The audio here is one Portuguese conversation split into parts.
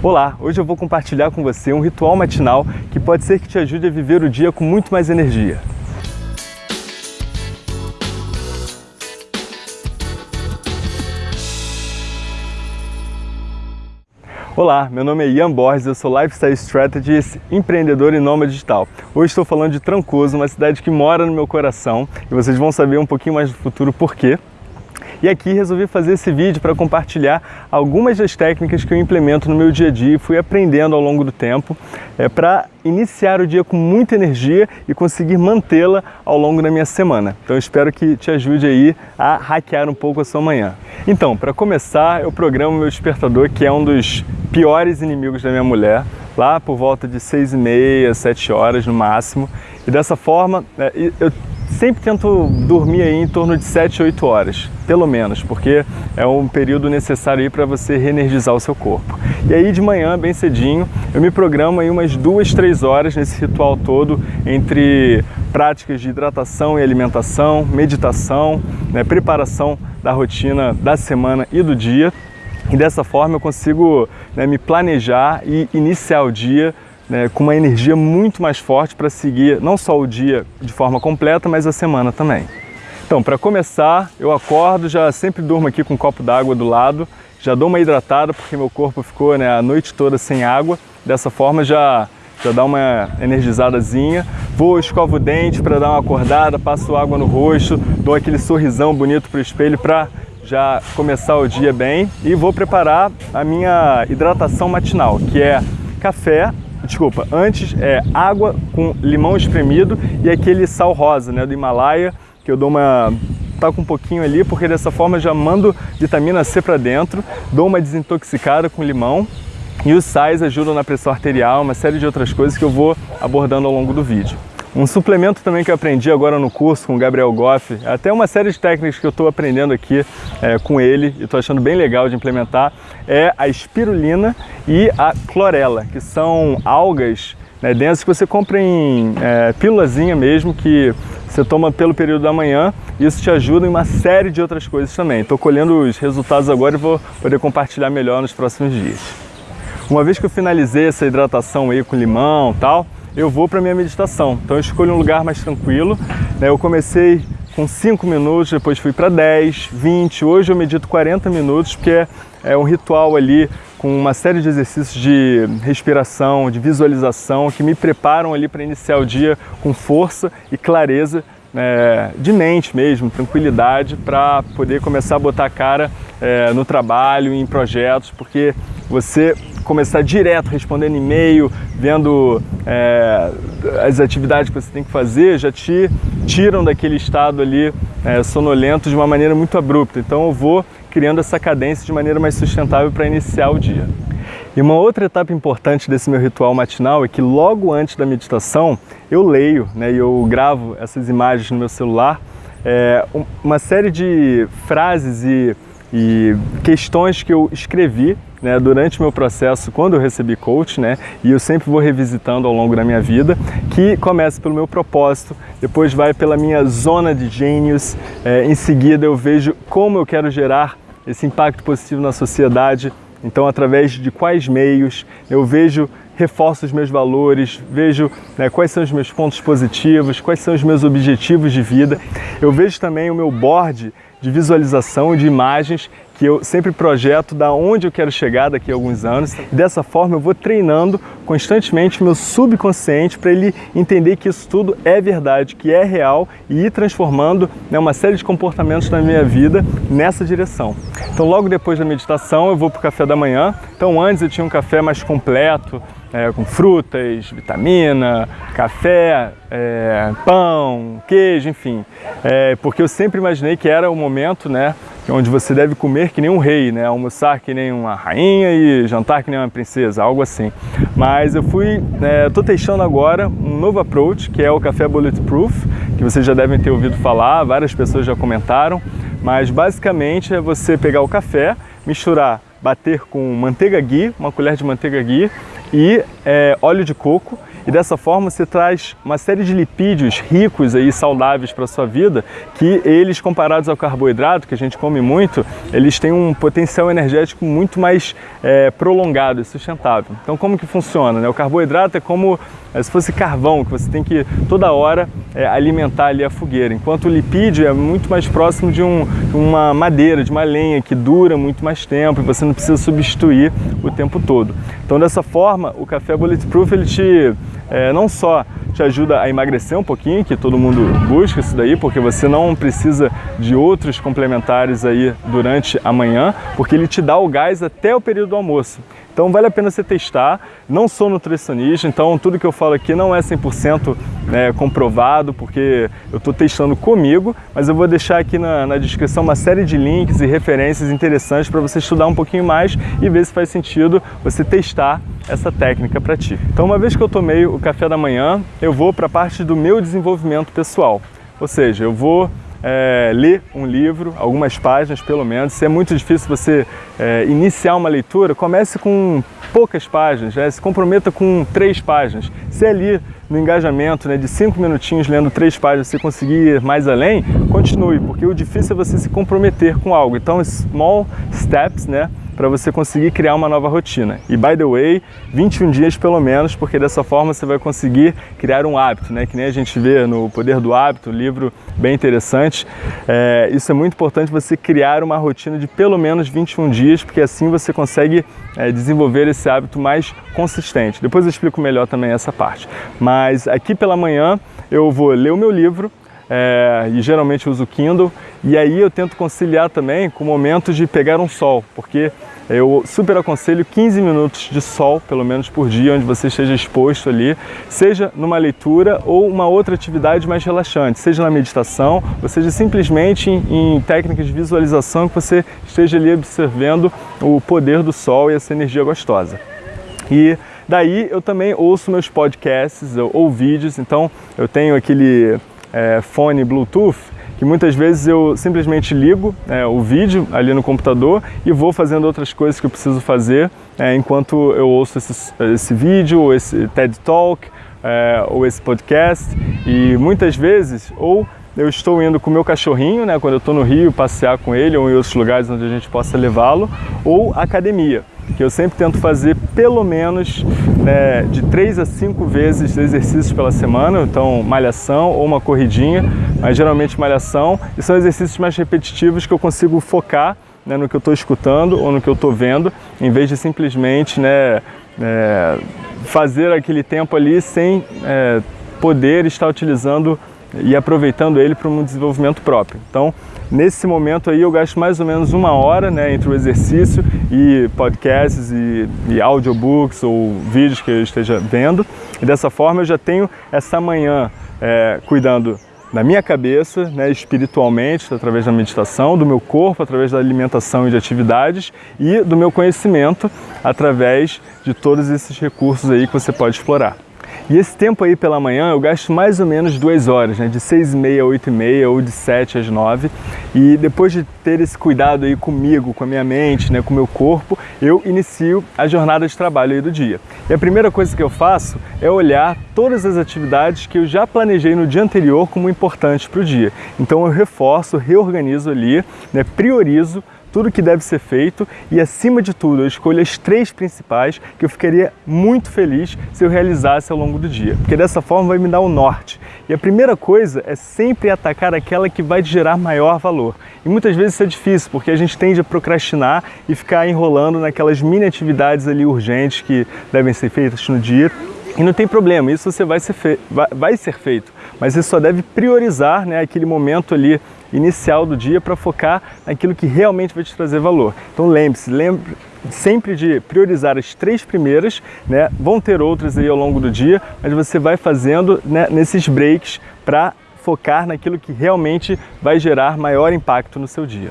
Olá, hoje eu vou compartilhar com você um ritual matinal que pode ser que te ajude a viver o dia com muito mais energia. Olá, meu nome é Ian Borges, eu sou Lifestyle Strategist, empreendedor e nômade digital. Hoje estou falando de Trancoso, uma cidade que mora no meu coração e vocês vão saber um pouquinho mais do futuro por quê. E aqui resolvi fazer esse vídeo para compartilhar algumas das técnicas que eu implemento no meu dia a dia e fui aprendendo ao longo do tempo é, para iniciar o dia com muita energia e conseguir mantê-la ao longo da minha semana. Então espero que te ajude aí a hackear um pouco a sua manhã. Então, para começar, eu programo meu despertador, que é um dos piores inimigos da minha mulher, lá por volta de 6 e meia, 7 horas no máximo. E dessa forma, é, eu sempre tento dormir aí em torno de 7, 8 horas, pelo menos, porque é um período necessário aí para você reenergizar o seu corpo. E aí de manhã, bem cedinho, eu me programo aí umas 2, 3 horas nesse ritual todo entre práticas de hidratação e alimentação, meditação, né, preparação da rotina da semana e do dia. E dessa forma eu consigo né, me planejar e iniciar o dia né, com uma energia muito mais forte para seguir não só o dia de forma completa, mas a semana também. Então, para começar, eu acordo, já sempre durmo aqui com um copo d'água do lado, já dou uma hidratada porque meu corpo ficou né, a noite toda sem água, dessa forma já, já dá uma energizadazinha. Vou, escovo o dente para dar uma acordada, passo água no rosto, dou aquele sorrisão bonito para o espelho para já começar o dia bem e vou preparar a minha hidratação matinal, que é café desculpa, antes é água com limão espremido e aquele sal rosa, né, do Himalaia, que eu dou uma tá com um pouquinho ali, porque dessa forma já mando vitamina C para dentro, dou uma desintoxicada com limão e os sais ajudam na pressão arterial, uma série de outras coisas que eu vou abordando ao longo do vídeo. Um suplemento também que eu aprendi agora no curso com o Gabriel Goff, até uma série de técnicas que eu estou aprendendo aqui é, com ele e estou achando bem legal de implementar, é a espirulina e a clorela, que são algas né, densas que você compra em é, pílulazinha mesmo, que você toma pelo período da manhã isso te ajuda em uma série de outras coisas também. Estou colhendo os resultados agora e vou poder compartilhar melhor nos próximos dias. Uma vez que eu finalizei essa hidratação aí com limão e tal, eu vou para minha meditação. Então eu escolho um lugar mais tranquilo. Né? Eu comecei com 5 minutos, depois fui para 10, 20, hoje eu medito 40 minutos, porque é, é um ritual ali com uma série de exercícios de respiração, de visualização, que me preparam ali para iniciar o dia com força e clareza é, de mente mesmo, tranquilidade, para poder começar a botar a cara é, no trabalho, em projetos, porque você começar direto respondendo e-mail, vendo é, as atividades que você tem que fazer, já te tiram daquele estado ali é, sonolento de uma maneira muito abrupta. Então eu vou criando essa cadência de maneira mais sustentável para iniciar o dia. E uma outra etapa importante desse meu ritual matinal é que logo antes da meditação eu leio né, e eu gravo essas imagens no meu celular, é, uma série de frases e, e questões que eu escrevi né, durante o meu processo, quando eu recebi coach, né, e eu sempre vou revisitando ao longo da minha vida, que começa pelo meu propósito, depois vai pela minha zona de gênios, é, em seguida eu vejo como eu quero gerar esse impacto positivo na sociedade, então através de quais meios, eu vejo reforço os meus valores, vejo né, quais são os meus pontos positivos, quais são os meus objetivos de vida. Eu vejo também o meu board de visualização de imagens que eu sempre projeto da onde eu quero chegar daqui a alguns anos. E dessa forma eu vou treinando constantemente meu subconsciente para ele entender que isso tudo é verdade, que é real e ir transformando né, uma série de comportamentos na minha vida nessa direção. Então logo depois da meditação eu vou para o café da manhã. Então antes eu tinha um café mais completo, é, com frutas, vitamina, café, é, pão, queijo, enfim. É, porque eu sempre imaginei que era o momento, né, onde você deve comer que nem um rei, né, almoçar que nem uma rainha e jantar que nem uma princesa, algo assim. Mas eu fui, estou é, testando agora um novo approach, que é o café Bulletproof, que vocês já devem ter ouvido falar, várias pessoas já comentaram, mas basicamente é você pegar o café, misturar, bater com manteiga ghee, uma colher de manteiga ghee, e é óleo de coco, e dessa forma você traz uma série de lipídios ricos e saudáveis para a sua vida, que eles comparados ao carboidrato, que a gente come muito, eles têm um potencial energético muito mais é, prolongado e sustentável. Então como que funciona? Né? O carboidrato é como é, se fosse carvão, que você tem que toda hora é, alimentar ali a fogueira, enquanto o lipídio é muito mais próximo de um, uma madeira, de uma lenha que dura muito mais tempo e você não precisa substituir o tempo todo. Então dessa forma, o café Bulletproof ele te é, não só te ajuda a emagrecer um pouquinho, que todo mundo busca isso daí, porque você não precisa de outros complementares aí durante a manhã, porque ele te dá o gás até o período do almoço. Então vale a pena você testar. Não sou nutricionista, então tudo que eu falo aqui não é 100% né, comprovado, porque eu estou testando comigo, mas eu vou deixar aqui na, na descrição uma série de links e referências interessantes para você estudar um pouquinho mais e ver se faz sentido você testar essa técnica para ti. Então uma vez que eu tomei o café da manhã, eu vou para a parte do meu desenvolvimento pessoal. Ou seja, eu vou é, ler um livro, algumas páginas pelo menos. Se é muito difícil você é, iniciar uma leitura, comece com poucas páginas, né? se comprometa com três páginas. Se é ali no engajamento né, de cinco minutinhos lendo três páginas você conseguir ir mais além, continue, porque o difícil é você se comprometer com algo. Então, small steps, né? para você conseguir criar uma nova rotina. E by the way, 21 dias pelo menos, porque dessa forma você vai conseguir criar um hábito, né? Que nem a gente vê no Poder do Hábito, um livro bem interessante. É, isso é muito importante você criar uma rotina de pelo menos 21 dias, porque assim você consegue é, desenvolver esse hábito mais consistente. Depois eu explico melhor também essa parte. Mas aqui pela manhã eu vou ler o meu livro, é, e geralmente uso Kindle, e aí eu tento conciliar também com momentos de pegar um sol, porque eu super aconselho 15 minutos de sol, pelo menos por dia, onde você esteja exposto ali, seja numa leitura ou uma outra atividade mais relaxante, seja na meditação, ou seja simplesmente em, em técnicas de visualização que você esteja ali observando o poder do sol e essa energia gostosa. E daí eu também ouço meus podcasts ou vídeos, então eu tenho aquele é, fone Bluetooth que muitas vezes eu simplesmente ligo é, o vídeo ali no computador e vou fazendo outras coisas que eu preciso fazer é, enquanto eu ouço esse, esse vídeo, ou esse TED Talk, é, ou esse podcast. E muitas vezes ou eu estou indo com o meu cachorrinho, né, quando eu estou no Rio, passear com ele ou em outros lugares onde a gente possa levá-lo, ou academia que eu sempre tento fazer pelo menos né, de 3 a 5 vezes exercícios pela semana, então malhação ou uma corridinha, mas geralmente malhação, e são exercícios mais repetitivos que eu consigo focar né, no que eu estou escutando ou no que eu estou vendo, em vez de simplesmente né, é, fazer aquele tempo ali sem é, poder estar utilizando e aproveitando ele para um desenvolvimento próprio. Então, nesse momento aí eu gasto mais ou menos uma hora né, entre o exercício e podcasts e, e audiobooks ou vídeos que eu esteja vendo. E dessa forma eu já tenho essa manhã é, cuidando da minha cabeça, né, espiritualmente, através da meditação, do meu corpo, através da alimentação e de atividades, e do meu conhecimento, através de todos esses recursos aí que você pode explorar. E esse tempo aí pela manhã eu gasto mais ou menos duas horas, né? de seis e meia a oito e meia ou de sete às nove. E depois de ter esse cuidado aí comigo, com a minha mente, né? com o meu corpo, eu inicio a jornada de trabalho aí do dia. E a primeira coisa que eu faço é olhar todas as atividades que eu já planejei no dia anterior como importantes para o dia. Então eu reforço, reorganizo ali, né? priorizo tudo que deve ser feito e, acima de tudo, eu escolho as três principais que eu ficaria muito feliz se eu realizasse ao longo do dia, porque dessa forma vai me dar o norte. E a primeira coisa é sempre atacar aquela que vai te gerar maior valor. E muitas vezes isso é difícil, porque a gente tende a procrastinar e ficar enrolando naquelas mini atividades ali urgentes que devem ser feitas no dia e não tem problema, isso você vai ser, vai, vai ser feito, mas você só deve priorizar né, aquele momento ali inicial do dia para focar naquilo que realmente vai te trazer valor. Então lembre-se, lembre sempre de priorizar as três primeiras, né? vão ter outras aí ao longo do dia, mas você vai fazendo né, nesses breaks para focar naquilo que realmente vai gerar maior impacto no seu dia.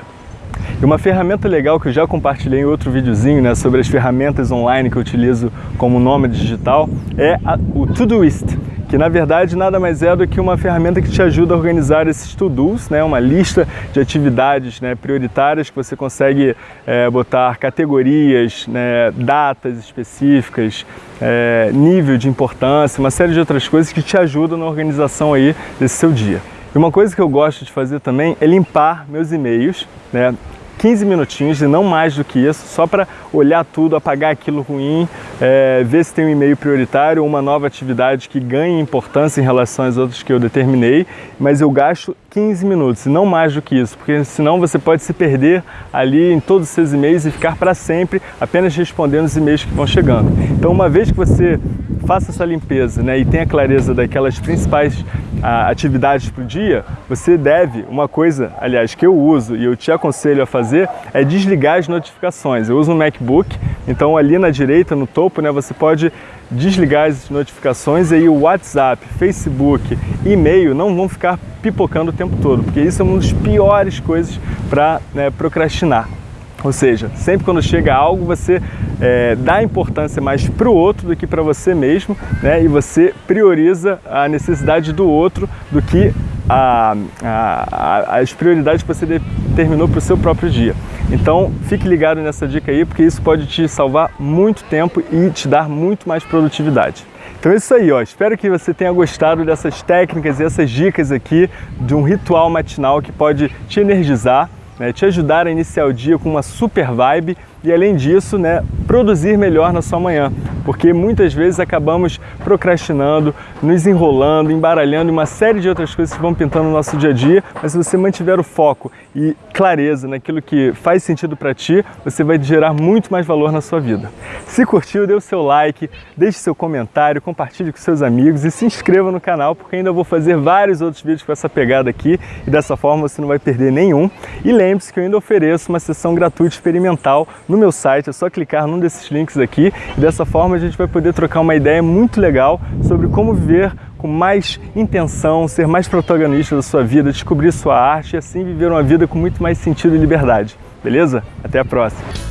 E uma ferramenta legal que eu já compartilhei em outro videozinho né, sobre as ferramentas online que eu utilizo como nome digital é a, o Todoist que na verdade nada mais é do que uma ferramenta que te ajuda a organizar esses to-dos, né? uma lista de atividades né, prioritárias que você consegue é, botar categorias, né, datas específicas, é, nível de importância, uma série de outras coisas que te ajudam na organização aí desse seu dia. E uma coisa que eu gosto de fazer também é limpar meus e-mails, né? 15 minutinhos e não mais do que isso, só para olhar tudo, apagar aquilo ruim, é, ver se tem um e-mail prioritário ou uma nova atividade que ganhe importância em relação às outras que eu determinei, mas eu gasto 15 minutos e não mais do que isso, porque senão você pode se perder ali em todos os seus e-mails e ficar para sempre apenas respondendo os e-mails que vão chegando. Então uma vez que você faça essa limpeza né, e tenha clareza daquelas principais atividades o dia, você deve, uma coisa, aliás, que eu uso e eu te aconselho a fazer, é desligar as notificações. Eu uso um MacBook, então ali na direita, no topo, né, você pode desligar as notificações e aí o WhatsApp, Facebook, e-mail não vão ficar pipocando o tempo todo, porque isso é uma das piores coisas para né, procrastinar. Ou seja, sempre quando chega algo, você é, dá importância mais para o outro do que para você mesmo, né? e você prioriza a necessidade do outro do que a, a, as prioridades que você determinou para o seu próprio dia. Então, fique ligado nessa dica aí, porque isso pode te salvar muito tempo e te dar muito mais produtividade. Então é isso aí, ó. espero que você tenha gostado dessas técnicas e essas dicas aqui de um ritual matinal que pode te energizar né, te ajudar a iniciar o dia com uma super vibe e além disso, né, produzir melhor na sua manhã, porque muitas vezes acabamos procrastinando, nos enrolando, embaralhando uma série de outras coisas que vão pintando no nosso dia a dia, mas se você mantiver o foco e clareza naquilo que faz sentido para ti, você vai gerar muito mais valor na sua vida. Se curtiu, dê o seu like, deixe seu comentário, compartilhe com seus amigos e se inscreva no canal, porque ainda vou fazer vários outros vídeos com essa pegada aqui e dessa forma você não vai perder nenhum. E lembre-se que eu ainda ofereço uma sessão gratuita experimental no meu site, é só clicar num desses links aqui e dessa forma a gente vai poder trocar uma ideia muito legal sobre como viver com mais intenção, ser mais protagonista da sua vida, descobrir sua arte e assim viver uma vida com muito mais sentido e liberdade. Beleza? Até a próxima!